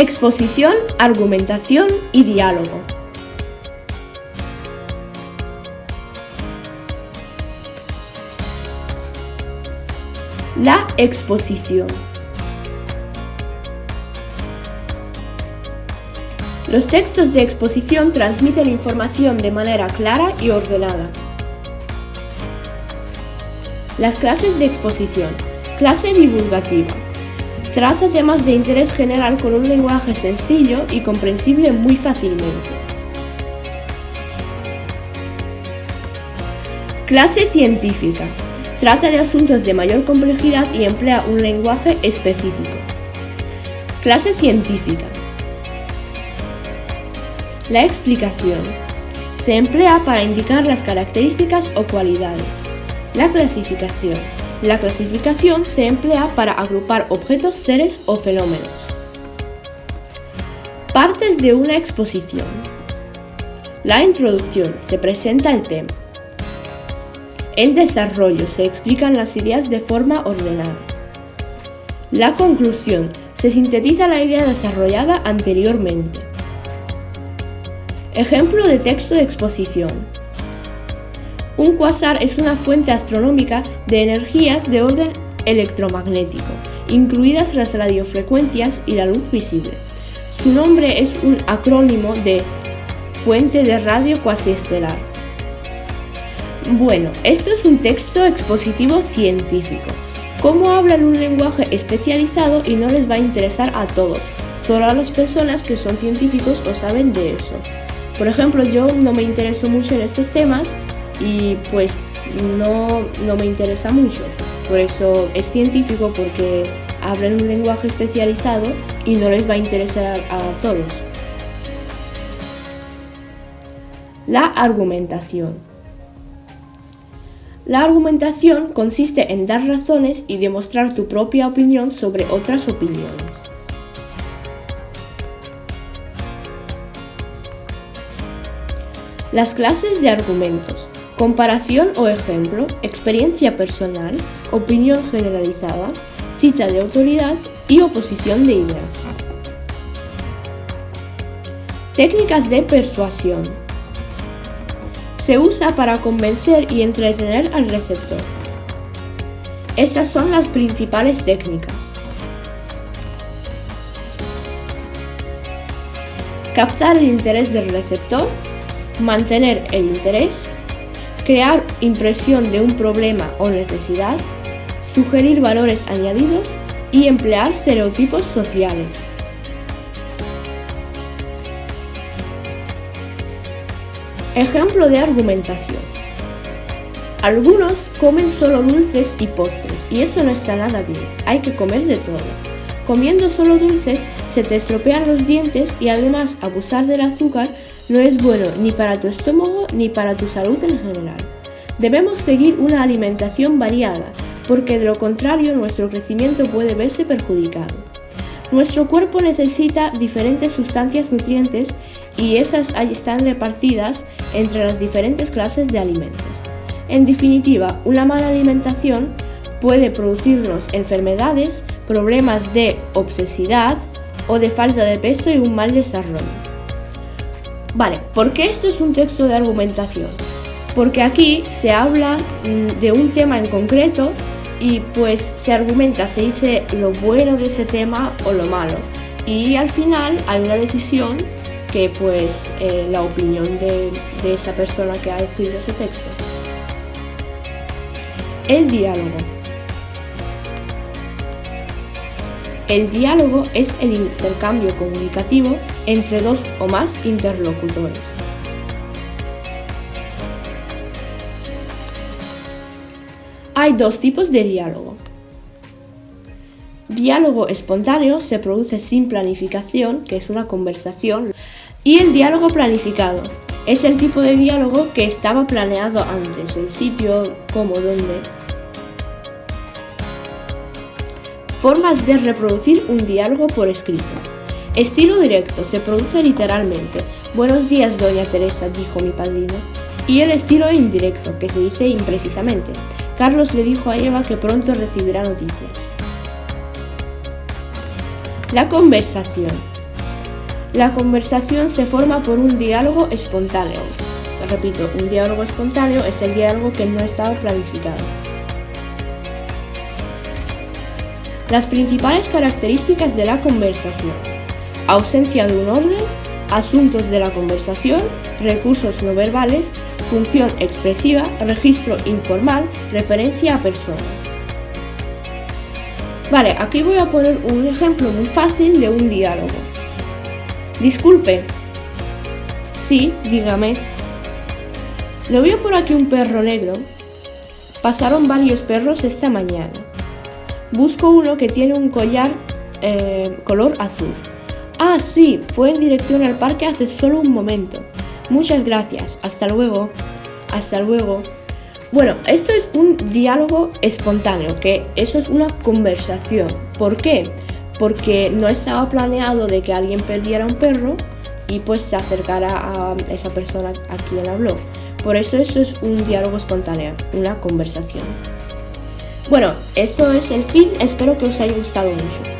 Exposición, argumentación y diálogo. La exposición. Los textos de exposición transmiten información de manera clara y ordenada. Las clases de exposición. Clase divulgativa. Trata temas de interés general con un lenguaje sencillo y comprensible muy fácilmente. Clase científica. Trata de asuntos de mayor complejidad y emplea un lenguaje específico. Clase científica. La explicación. Se emplea para indicar las características o cualidades. La clasificación. La clasificación se emplea para agrupar objetos, seres o fenómenos. Partes de una exposición. La introducción se presenta el tema. El desarrollo se explican las ideas de forma ordenada. La conclusión se sintetiza la idea desarrollada anteriormente. Ejemplo de texto de exposición. Un cuasar es una fuente astronómica de energías de orden electromagnético, incluidas las radiofrecuencias y la luz visible. Su nombre es un acrónimo de Fuente de Radio Cuasiestelar. Bueno, esto es un texto expositivo científico. Cómo habla en un lenguaje especializado y no les va a interesar a todos, solo a las personas que son científicos o saben de eso. Por ejemplo, yo no me intereso mucho en estos temas, y pues no, me interesa mucho. Por eso es científico porque hablan un lenguaje especializado y no les va a interesar a, a todos. La argumentación. La argumentación consiste en dar razones y demostrar tu propia opinión sobre otras opiniones. Las clases de argumentos. Comparación o ejemplo, experiencia personal, opinión generalizada, cita de autoridad y oposición de ideas. Técnicas de persuasión. Se usa para convencer y entretener al receptor. Estas son las principales técnicas. Captar el interés del receptor, mantener el interés, crear impresión de un problema o necesidad, sugerir valores añadidos y emplear estereotipos sociales. Ejemplo de argumentación. Algunos comen solo dulces y postres y eso no está nada bien, hay que comer de todo. Comiendo solo dulces se te estropean los dientes y además abusar del azúcar no es bueno ni para tu estómago ni para tu salud en general. Debemos seguir una alimentación variada, porque de lo contrario nuestro crecimiento puede verse perjudicado. Nuestro cuerpo necesita diferentes sustancias nutrientes y esas están repartidas entre las diferentes clases de alimentos. En definitiva, una mala alimentación puede producirnos enfermedades, problemas de obsesidad o de falta de peso y un mal desarrollo. Vale, ¿por qué esto es un texto de argumentación? Porque aquí se habla mm, de un tema en concreto y pues se argumenta, se dice lo bueno de ese tema o lo malo. Y al final hay una decisión que pues eh, la opinión de, de esa persona que ha escrito ese texto. El diálogo. El diálogo es el intercambio comunicativo entre dos o más interlocutores. Hay dos tipos de diálogo. Diálogo espontáneo se produce sin planificación, que es una conversación, y el diálogo planificado es el tipo de diálogo que estaba planeado antes, el sitio, cómo, dónde. Formas de reproducir un diálogo por escrito. Estilo directo, se produce literalmente. Buenos días, doña Teresa, dijo mi padrino. Y el estilo indirecto, que se dice imprecisamente. Carlos le dijo a Eva que pronto recibirá noticias. La conversación. La conversación se forma por un diálogo espontáneo. Repito, un diálogo espontáneo es el diálogo que no estaba planificado. Las principales características de la conversación. Ausencia de un orden, asuntos de la conversación, recursos no verbales, función expresiva, registro informal, referencia a persona. Vale, aquí voy a poner un ejemplo muy fácil de un diálogo. Disculpe. Sí, dígame. ¿No veo por aquí un perro negro? Pasaron varios perros esta mañana. Busco uno que tiene un collar eh, color azul. Ah, sí, fue en dirección al parque hace solo un momento. Muchas gracias. Hasta luego. Hasta luego. Bueno, esto es un diálogo espontáneo, que eso es una conversación. ¿Por qué? porque no estaba planeado de que alguien perdiera un perro y pues se acercara a esa persona a quien habló. Por eso esto es un diálogo espontáneo, una conversación. Bueno, esto es el fin, espero que os haya gustado mucho.